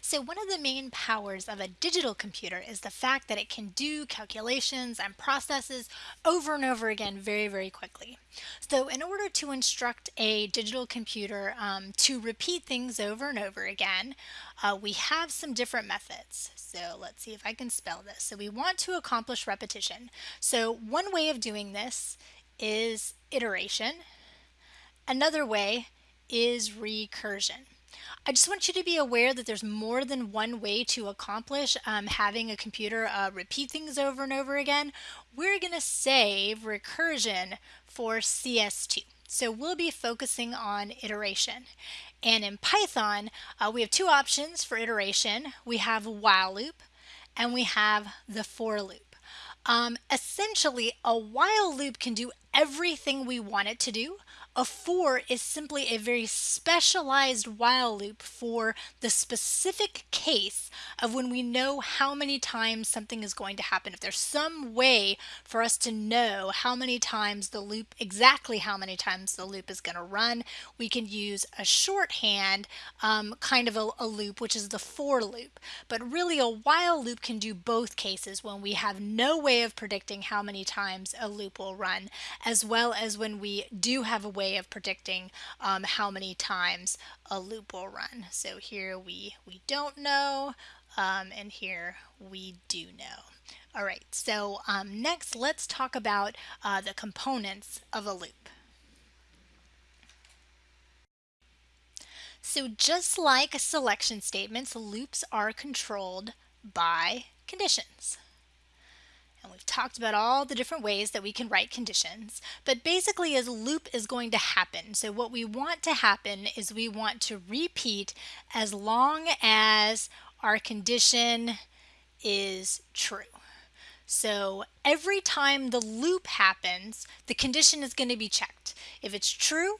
So one of the main powers of a digital computer is the fact that it can do calculations and processes over and over again very, very quickly. So in order to instruct a digital computer um, to repeat things over and over again, uh, we have some different methods. So let's see if I can spell this. So we want to accomplish repetition. So one way of doing this is iteration. Another way is recursion. I just want you to be aware that there's more than one way to accomplish um, having a computer uh, repeat things over and over again. We're going to save recursion for CS2. So we'll be focusing on iteration. And in Python, uh, we have two options for iteration. We have while loop and we have the for loop. Um, essentially, a while loop can do everything we want it to do, a for is simply a very specialized while loop for the specific case of when we know how many times something is going to happen. If there's some way for us to know how many times the loop, exactly how many times the loop is going to run, we can use a shorthand um, kind of a, a loop, which is the for loop. But really a while loop can do both cases when we have no way of predicting how many times a loop will run, as well as when we do have a way of predicting um, how many times a loop will run. So here we, we don't know, um, and here we do know. All right, so um, next let's talk about uh, the components of a loop. So just like selection statements, loops are controlled by conditions. And we've talked about all the different ways that we can write conditions, but basically a loop is going to happen. So what we want to happen is we want to repeat as long as our condition is true. So every time the loop happens, the condition is going to be checked. If it's true,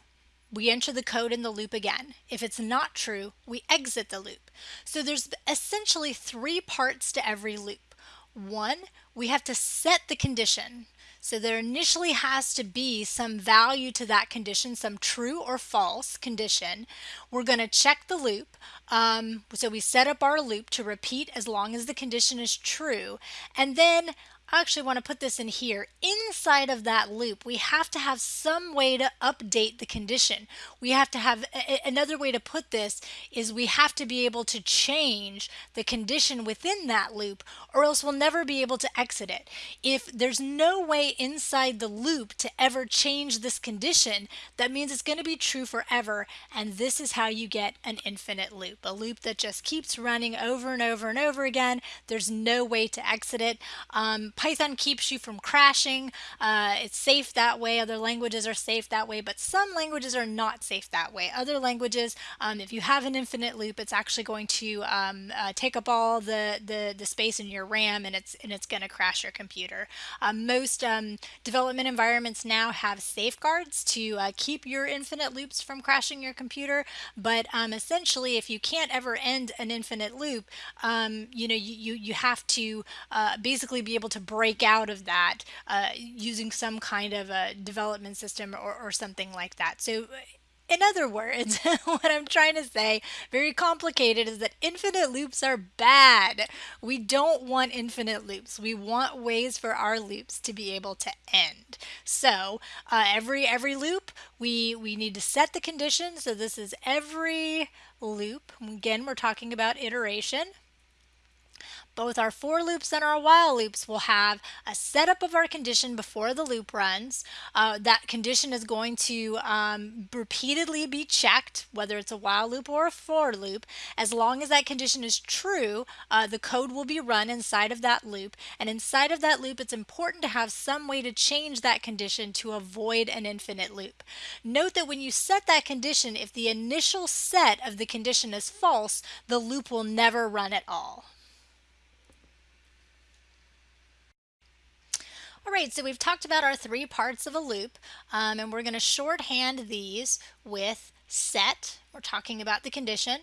we enter the code in the loop again. If it's not true, we exit the loop. So there's essentially three parts to every loop. One, we have to set the condition. So there initially has to be some value to that condition, some true or false condition. We're going to check the loop. Um, so we set up our loop to repeat as long as the condition is true. And then I actually want to put this in here. Inside of that loop, we have to have some way to update the condition. We have to have another way to put this is we have to be able to change the condition within that loop or else we'll never be able to exit it. If there's no way inside the loop to ever change this condition, that means it's going to be true forever and this is how you get an infinite loop. A loop that just keeps running over and over and over again. There's no way to exit it. Um, Python keeps you from crashing. Uh, it's safe that way. Other languages are safe that way, but some languages are not safe that way. Other languages, um, if you have an infinite loop, it's actually going to um, uh, take up all the, the, the space in your RAM and it's, and it's going to crash your computer. Um, most um, development environments now have safeguards to uh, keep your infinite loops from crashing your computer, but um, essentially if you can't ever end an infinite loop, you know, you, you, you have to uh, basically be able to break out of that uh, using some kind of a development system or, or something like that. So in other words, what I'm trying to say, very complicated, is that infinite loops are bad. We don't want infinite loops. We want ways for our loops to be able to end. So uh, every every loop, we, we need to set the condition. So this is every loop. Again, we're talking about iteration. Both our for loops and our while loops will have a setup of our condition before the loop runs. Uh, that condition is going to um, repeatedly be checked, whether it's a while loop or a for loop. As long as that condition is true, uh, the code will be run inside of that loop. And inside of that loop, it's important to have some way to change that condition to avoid an infinite loop. Note that when you set that condition, if the initial set of the condition is false, the loop will never run at all. All right, so we've talked about our three parts of a loop, um, and we're going to shorthand these with set. We're talking about the condition.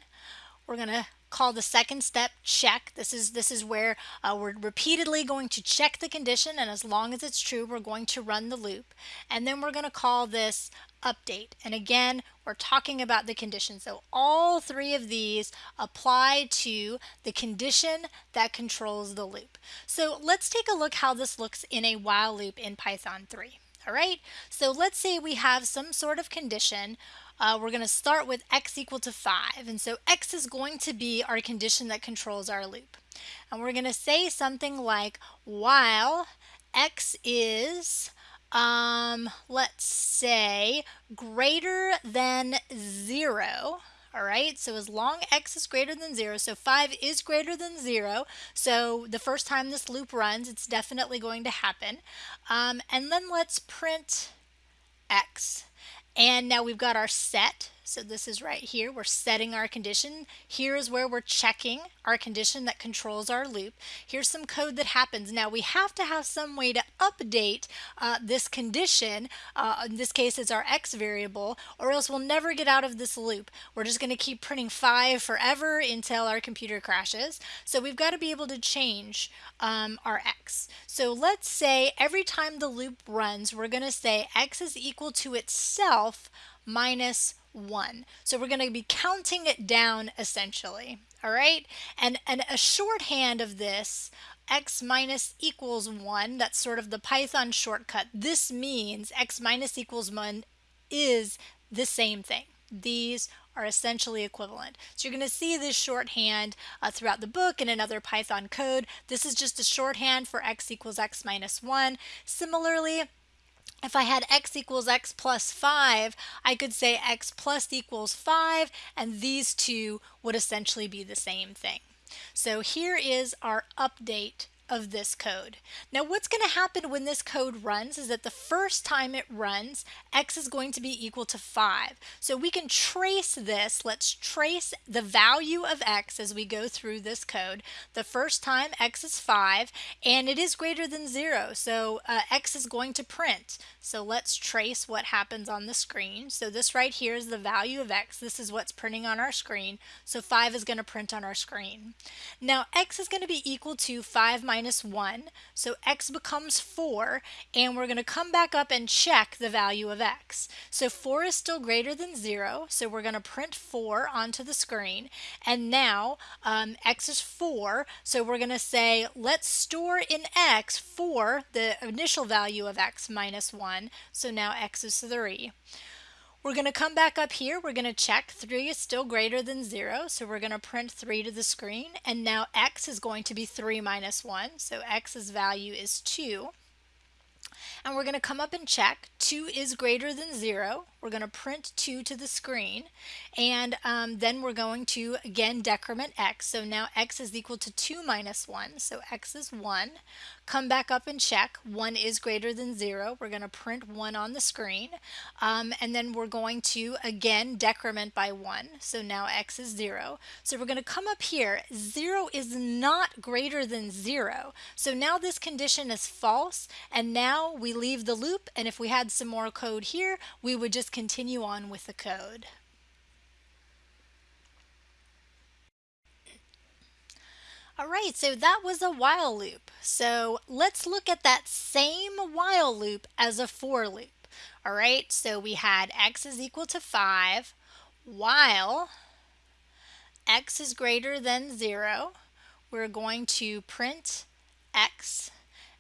We're going to call the second step check. This is this is where uh, we're repeatedly going to check the condition and as long as it's true we're going to run the loop and then we're going to call this update. And again, we're talking about the condition. So all three of these apply to the condition that controls the loop. So let's take a look how this looks in a while loop in Python 3. All right, so let's say we have some sort of condition. Uh, we're going to start with x equal to 5. And so x is going to be our condition that controls our loop. And we're going to say something like while x is um, let's say greater than 0, all right, so as long x is greater than 0, so 5 is greater than 0, so the first time this loop runs, it's definitely going to happen. Um, and then let's print x. And now we've got our set. So this is right here. We're setting our condition. Here is where we're checking our condition that controls our loop. Here's some code that happens. Now we have to have some way to update uh, this condition. Uh, in this case, it's our x variable, or else we'll never get out of this loop. We're just going to keep printing 5 forever until our computer crashes. So we've got to be able to change um, our x. So let's say every time the loop runs, we're going to say x is equal to itself minus 1. So we're going to be counting it down essentially. All right. And, and a shorthand of this x minus equals 1, that's sort of the Python shortcut. This means x minus equals 1 is the same thing. These are essentially equivalent. So you're going to see this shorthand uh, throughout the book and in other Python code. This is just a shorthand for x equals x minus 1. Similarly, if I had x equals x plus 5, I could say x plus equals 5, and these two would essentially be the same thing. So here is our update of this code. Now what's going to happen when this code runs is that the first time it runs x is going to be equal to 5. So we can trace this. Let's trace the value of x as we go through this code. The first time x is 5 and it is greater than 0 so uh, x is going to print. So let's trace what happens on the screen. So this right here is the value of x. This is what's printing on our screen. So 5 is going to print on our screen. Now x is going to be equal to 5 minus minus 1. So x becomes 4, and we're going to come back up and check the value of x. So 4 is still greater than 0, so we're going to print 4 onto the screen. And now um, x is 4, so we're going to say let's store in x 4, the initial value of x minus 1. So now x is 3. We're going to come back up here. We're going to check 3 is still greater than 0. So we're going to print 3 to the screen. And now x is going to be 3 minus 1. So x's value is 2. And we're going to come up and check 2 is greater than 0. We're going to print 2 to the screen. And um, then we're going to, again, decrement x. So now x is equal to 2 minus 1. So x is 1. Come back up and check. 1 is greater than 0. We're going to print 1 on the screen. Um, and then we're going to, again, decrement by 1. So now x is 0. So we're going to come up here. 0 is not greater than 0. So now this condition is false. And now we leave the loop. And if we had some more code here, we would just continue on with the code. All right, so that was a while loop. So let's look at that same while loop as a for loop. All right, so we had x is equal to 5 while x is greater than 0. We're going to print x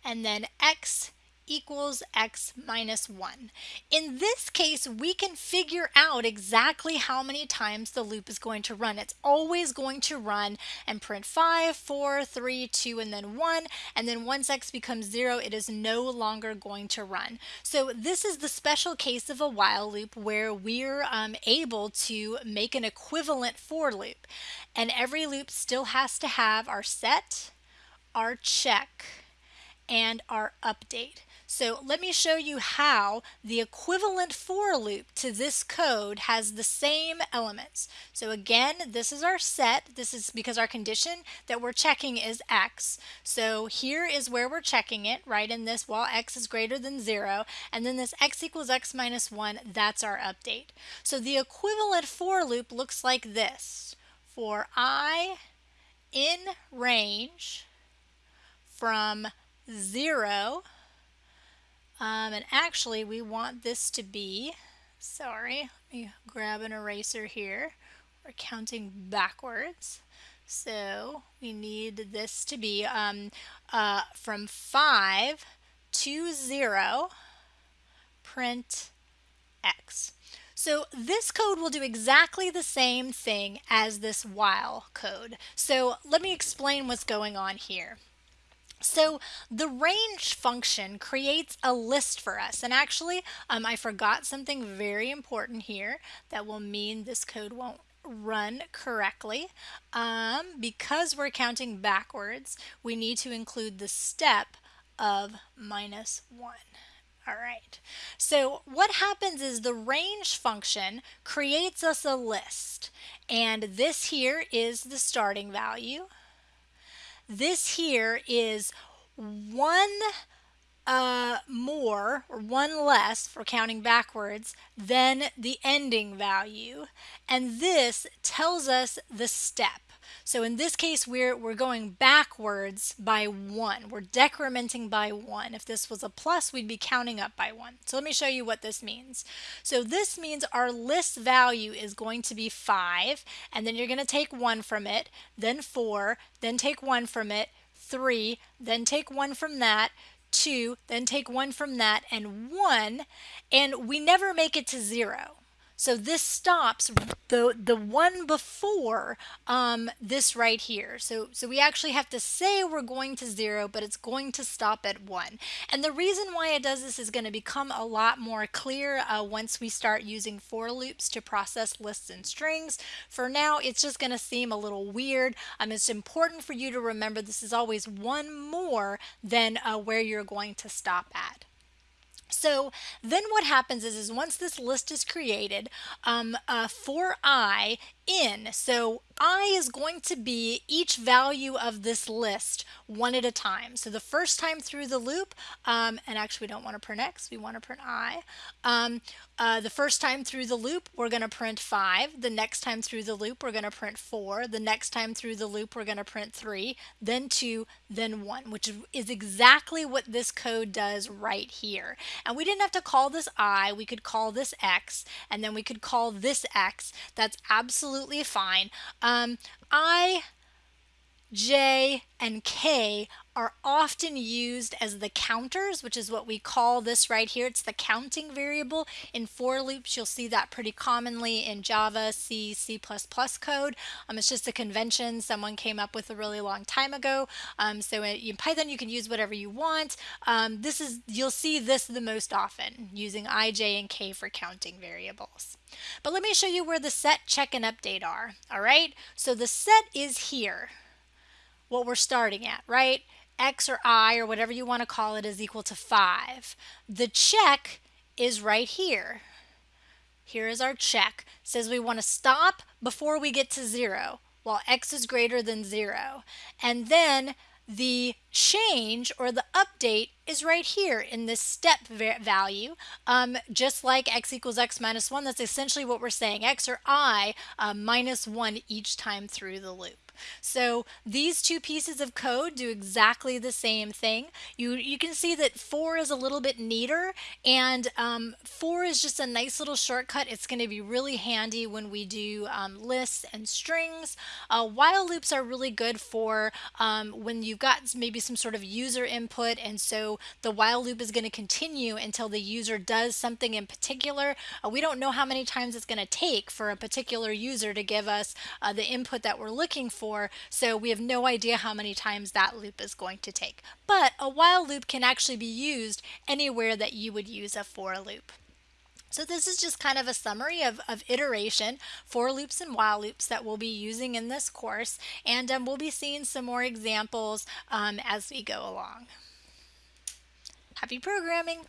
and then x equals x minus 1. In this case, we can figure out exactly how many times the loop is going to run. It's always going to run and print 5, 4, 3, 2, and then 1. And then once x becomes 0, it is no longer going to run. So this is the special case of a while loop where we're um, able to make an equivalent for loop. And every loop still has to have our set, our check, and our update. So let me show you how the equivalent for loop to this code has the same elements. So again, this is our set. This is because our condition that we're checking is x. So here is where we're checking it, right in this while x is greater than 0. And then this x equals x minus 1, that's our update. So the equivalent for loop looks like this. For i in range from 0 um, and actually we want this to be sorry, let me grab an eraser here. We're counting backwards. So we need this to be um, uh, from 5 to 0, print x. So this code will do exactly the same thing as this while code. So let me explain what's going on here. So the range function creates a list for us. And actually, um, I forgot something very important here that will mean this code won't run correctly. Um, because we're counting backwards, we need to include the step of minus 1. All right, so what happens is the range function creates us a list. And this here is the starting value. This here is one uh, more or one less for counting backwards than the ending value. And this tells us the step. So in this case, we're, we're going backwards by one. We're decrementing by one. If this was a plus, we'd be counting up by one. So let me show you what this means. So this means our list value is going to be five, and then you're going to take one from it, then four, then take one from it, three, then take one from that, two, then take one from that, and one, and we never make it to zero. So this stops the the one before um, this right here. So so we actually have to say we're going to zero, but it's going to stop at one. And the reason why it does this is going to become a lot more clear uh, once we start using for loops to process lists and strings. For now, it's just going to seem a little weird. Um, it's important for you to remember this is always one more than uh, where you're going to stop at. So then what happens is, is once this list is created, um, uh, for i in, so i is going to be each value of this list one at a time. So the first time through the loop, um, and actually we don't want to print x, we want to print i. Um, uh, the first time through the loop, we're going to print 5. The next time through the loop, we're going to print 4. The next time through the loop, we're going to print 3, then 2, then 1, which is exactly what this code does right here. And we didn't have to call this i, we could call this x, and then we could call this x. That's absolutely fine. Um, I, J, and K are often used as the counters, which is what we call this right here. It's the counting variable. In for loops, you'll see that pretty commonly in Java, C, C++ code. Um, it's just a convention someone came up with a really long time ago. Um, so in Python, you can use whatever you want. Um, this is You'll see this the most often, using i, j, and k for counting variables. But let me show you where the set, check, and update are. All right, so the set is here what we're starting at, right? X or i or whatever you want to call it is equal to 5. The check is right here. Here is our check. It says we want to stop before we get to 0 while x is greater than 0. And then the change or the update is right here in this step value. Um, just like x equals x minus 1, that's essentially what we're saying. x or i uh, minus 1 each time through the loop. So these two pieces of code do exactly the same thing. You, you can see that for is a little bit neater and um, for is just a nice little shortcut. It's going to be really handy when we do um, lists and strings. Uh, while loops are really good for um, when you've got maybe some sort of user input and so the while loop is going to continue until the user does something in particular. Uh, we don't know how many times it's going to take for a particular user to give us uh, the input that we're looking for so we have no idea how many times that loop is going to take. But a while loop can actually be used anywhere that you would use a for loop. So this is just kind of a summary of, of iteration, for loops and while loops that we'll be using in this course. And um, we'll be seeing some more examples um, as we go along. Happy programming!